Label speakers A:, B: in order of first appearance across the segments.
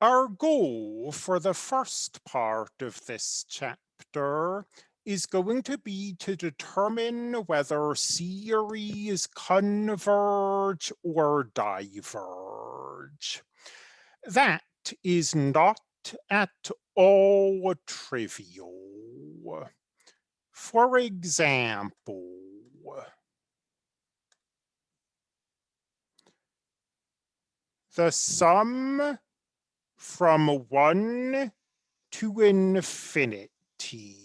A: Our goal for the first part of this chapter is going to be to determine whether series converge or diverge. That is not at all trivial. For example, the sum from one to infinity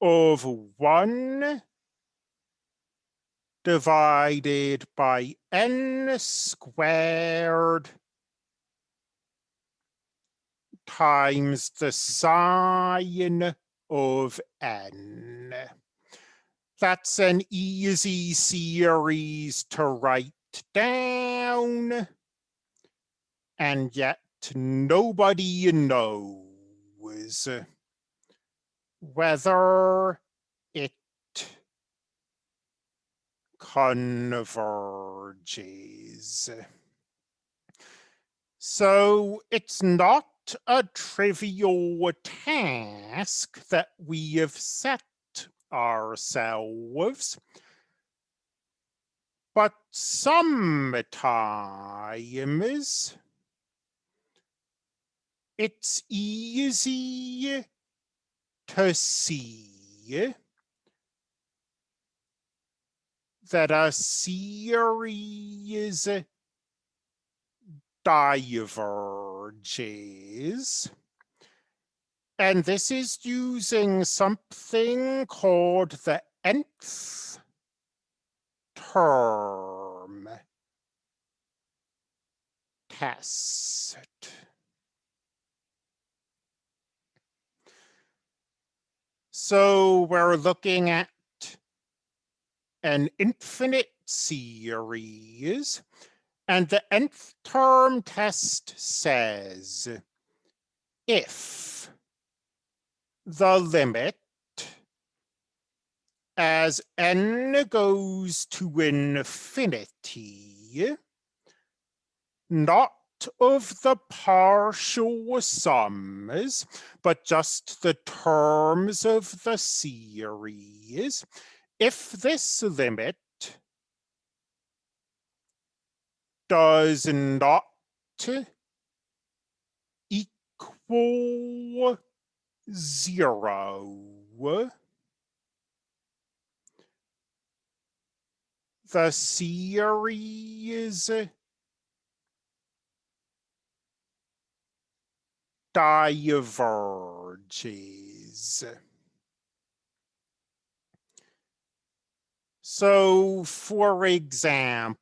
A: of one divided by n squared times the sine of n. That's an easy series to write down. And yet nobody knows whether it converges. So it's not a trivial task that we have set ourselves. But sometimes it's easy to see that a series diverges. And this is using something called the nth term test. So we're looking at an infinite series and the nth term test says if the limit as n goes to infinity, not of the partial sums, but just the terms of the series, if this limit does not equal zero, the series diverges. So, for example,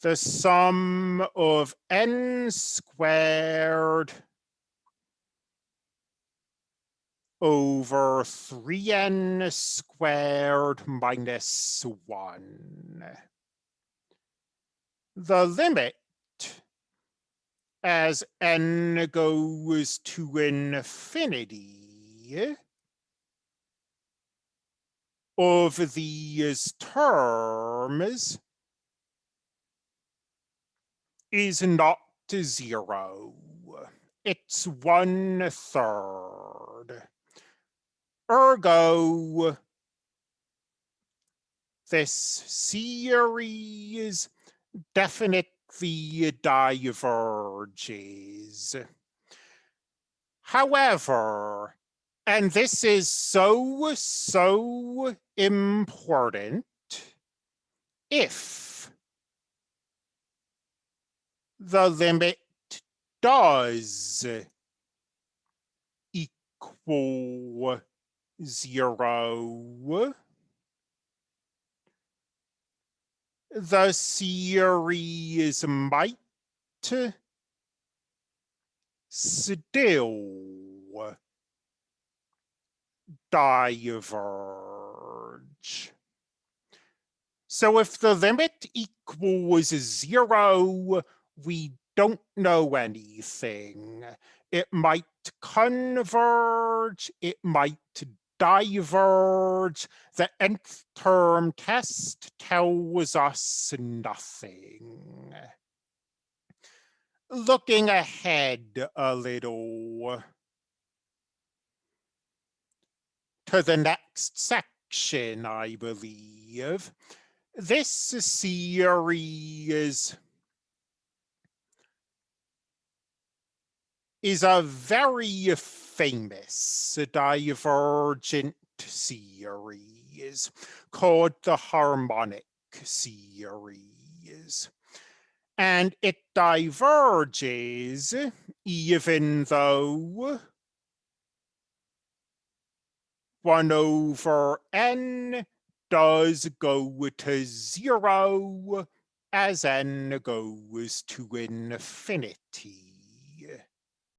A: the sum of n squared over 3n squared minus 1. The limit as n goes to infinity of these terms is not zero. It's one third. Ergo, this series definitely diverges. However, and this is so, so important, if the limit does equal zero. The series might still diverge. So if the limit equals zero, we don't know anything. It might converge, it might diverge, the nth term test tells us nothing. Looking ahead a little to the next section, I believe. This series is a very famous divergent series called the harmonic series. And it diverges even though 1 over n does go to zero as n goes to infinity.